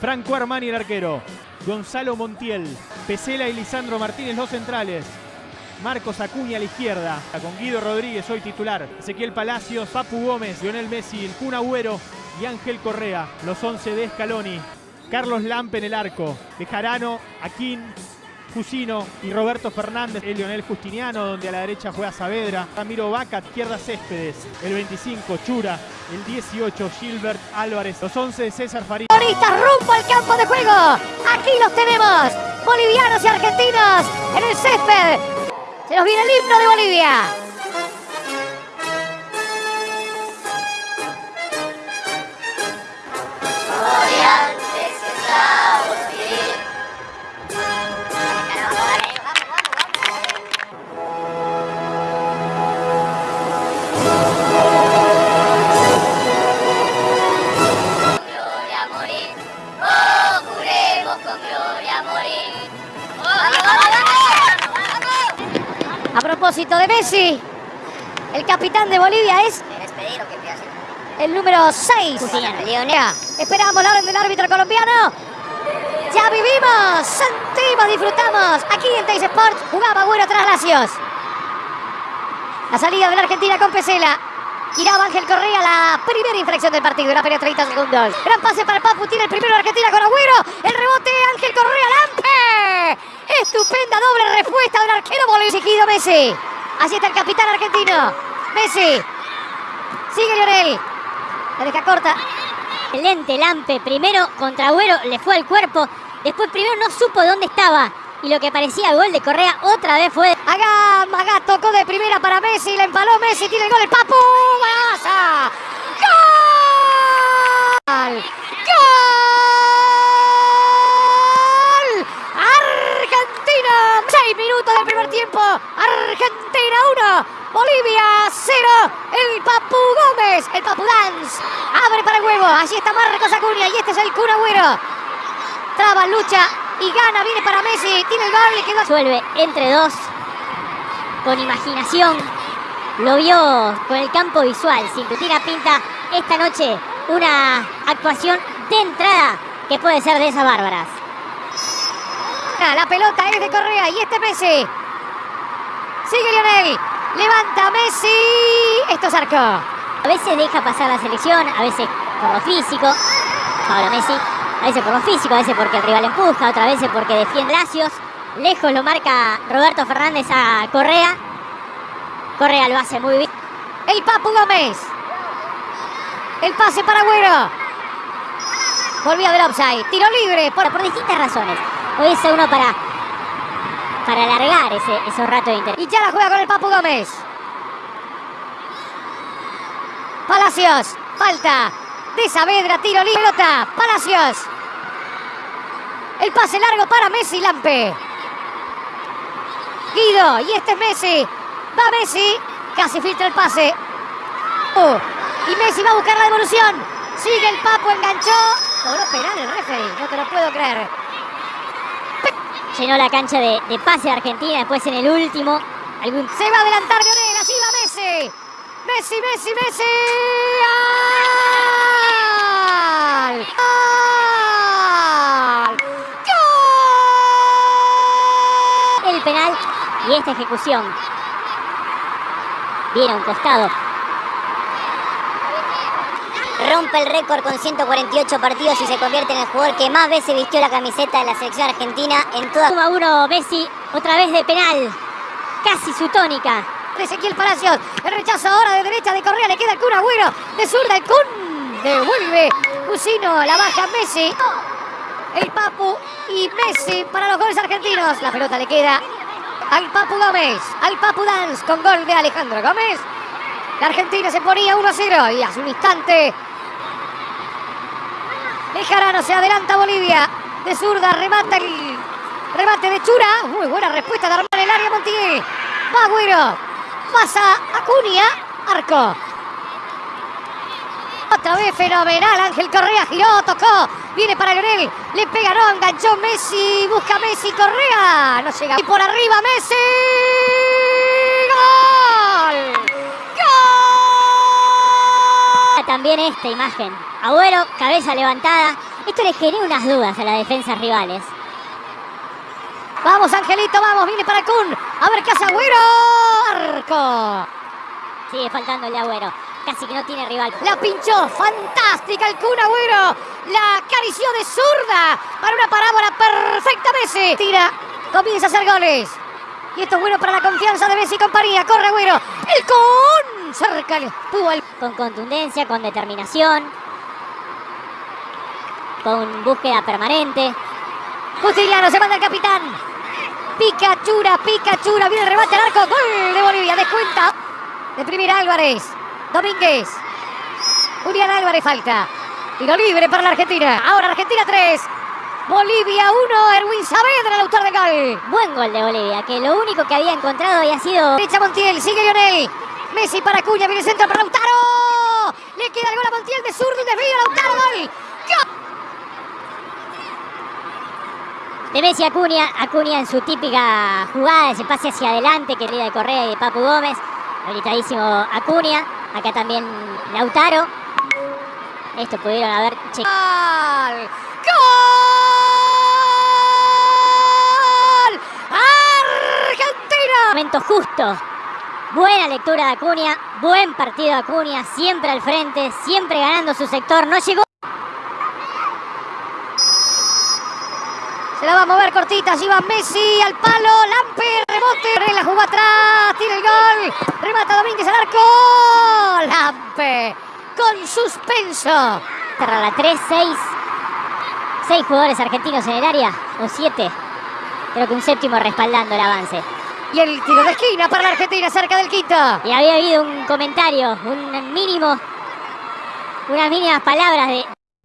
Franco Armani el arquero. Gonzalo Montiel. Pesela y Lisandro Martínez los centrales. Marcos Acuña a la izquierda. Con Guido Rodríguez hoy titular. Ezequiel Palacios, Papu Gómez, Lionel Messi, el Kun Agüero y Ángel Correa. Los 11 de Scaloni. Carlos Lampe en el arco. De Jarano, Aquín, Jusino y Roberto Fernández, el Lionel Justiniano, donde a la derecha juega Saavedra, Ramiro Vaca, izquierda Céspedes, el 25 Chura, el 18 Gilbert Álvarez, los 11 de César Farías. rumbo al campo de juego, aquí los tenemos, bolivianos y argentinos en el césped, se nos viene el himno de Bolivia. Propósito de Messi, el capitán de Bolivia es el número 6. Leonea. Esperamos la orden del árbitro colombiano. Ya vivimos, sentimos, disfrutamos. Aquí en Teis Sport jugaba bueno tras Lacios. La salida de la Argentina con Pesela. Giraba Ángel Correa la primera infracción del partido. Era periodo 30 segundos. Gran pase para Papu. Tiene el primero de Argentina con Agüero. El rebote Ángel Correa. Lampe. Estupenda doble respuesta del arquero boliviano. Messi. Así está el capitán argentino. Messi. Sigue Lionel. La deja corta. Excelente Lampe. Primero contra Agüero le fue al cuerpo. Después primero no supo dónde estaba. Y lo que parecía gol de Correa otra vez fue... Agá, Magá tocó de primera para Messi. La empaló Messi. Tiene el gol el Papu. ¡Gol! ¡Gol! Argentina. Seis minutos del primer tiempo. Argentina 1. Bolivia 0. El Papu Gómez. El Papu Dance. Abre para el huevo. Allí está Marcos Acuña. Y este es el Kun Agüero. Traba, lucha y gana. Viene para Messi. Tiene el gol. Quedó. Suelve entre dos. Con imaginación. Lo vio con el campo visual. Sin tira pinta esta noche una actuación de entrada que puede ser de esas bárbaras. La pelota es de Correa y este Messi. Sigue Lionel. Levanta Messi. Esto es arco. A veces deja pasar la selección, a veces por lo físico. Ahora Messi. A veces por lo físico, a veces porque el rival empuja, otra veces porque defiende Lacios. Lejos lo marca Roberto Fernández a Correa. Correa lo hace muy bien. El Papu Gómez. El pase para Agüero. Volvió del offside. Tiro libre. Por, por distintas razones. Hoy es uno para, para alargar ese, esos ratos de interés. Y ya la juega con el Papu Gómez. Palacios. Falta de Saavedra. Tiro libre. Pelota. Palacios. El pase largo para Messi Lampe. Guido. Y este es Messi. Va Messi. Casi filtra el pase. Oh, y Messi va a buscar la devolución. Sigue el Papo, enganchó. Cobró penal el referee. No te lo puedo creer. Llenó la cancha de, de pase de Argentina. Después en el último. Algún... Se va a adelantar Lionel. Así va Messi. Messi, Messi, Messi. ¡Gol! ¡Gol! El penal y esta ejecución. Viene a un costado. Rompe el récord con 148 partidos y se convierte en el jugador que más veces vistió la camiseta de la selección argentina en toda... 1 a 1 Messi, otra vez de penal. Casi su tónica. Ezequiel Palacios, el rechazo ahora de derecha de Correa, le queda el Kun Agüero, de zurda el Kun, devuelve Cusino, la baja Messi, el Papu y Messi para los goles argentinos. La pelota le queda al Papu Gómez, al Papu Dance con gol de Alejandro Gómez. La Argentina se ponía 1 a 0 y hace un instante Bejarano se adelanta Bolivia. De zurda remata el remate de Chura. Muy buena respuesta de armar el área Montiel. Va Agüero. Pasa Acuña. Arco. Otra vez fenomenal. Ángel Correa giró, tocó. Viene para Lionel. Le pega, no, enganchó Messi. Busca Messi. Correa. No llega. Y por arriba Messi. ¡Gol! ¡Gol! También esta imagen Agüero, cabeza levantada. Esto le genera unas dudas a las defensas rivales. Vamos, Angelito, vamos, viene para Kun. A ver qué hace Agüero. Arco. Sigue faltando el Agüero. Casi que no tiene rival. La pinchó, fantástica el Kun Agüero. La acarició de zurda para una parábola perfecta Messi. Tira, comienza a hacer goles. Y esto es bueno para la confianza de Messi y compañía. Corre Agüero. El Kun. Cerca el... Con contundencia, con determinación. Con búsqueda permanente. Justiniano se manda el capitán. Picachura, Picachura. Viene el remate al arco. Gol de Bolivia. Descuenta. De primera Álvarez. Domínguez. Julián Álvarez falta. Tiro libre para la Argentina. Ahora Argentina 3. Bolivia 1. Erwin Saavedra, el autor del gol. Buen gol de Bolivia, que lo único que había encontrado había sido... Derecha Montiel. Sigue Lionel. Messi para Cuña. Viene el centro para Lautaro. Le queda el gol a Montiel de zurdo. Desvío. Lautaro. ¡Gol! De Messi Acuña, Acuña en su típica jugada, ese pase hacia adelante que de Correa y de Papu Gómez. Habilitadísimo Acuña. Acá también Lautaro. Esto pudieron haber checado. ¡Gol! ¡Gol! ¡Argentina! Momento justo. Buena lectura de Acuña, buen partido de Acuña, siempre al frente, siempre ganando su sector. No llegó. Se la va a mover cortita, allí va Messi al palo, Lampe, rebote, la jugó atrás, tiene el gol, remata Domínguez al arco, Lampe, con suspenso. Cerra la 3, 6. 6 jugadores argentinos en el área, o 7. Creo que un séptimo respaldando el avance. Y el tiro de esquina para la Argentina, cerca del quinto. Y había habido un comentario, un mínimo, unas mínimas palabras de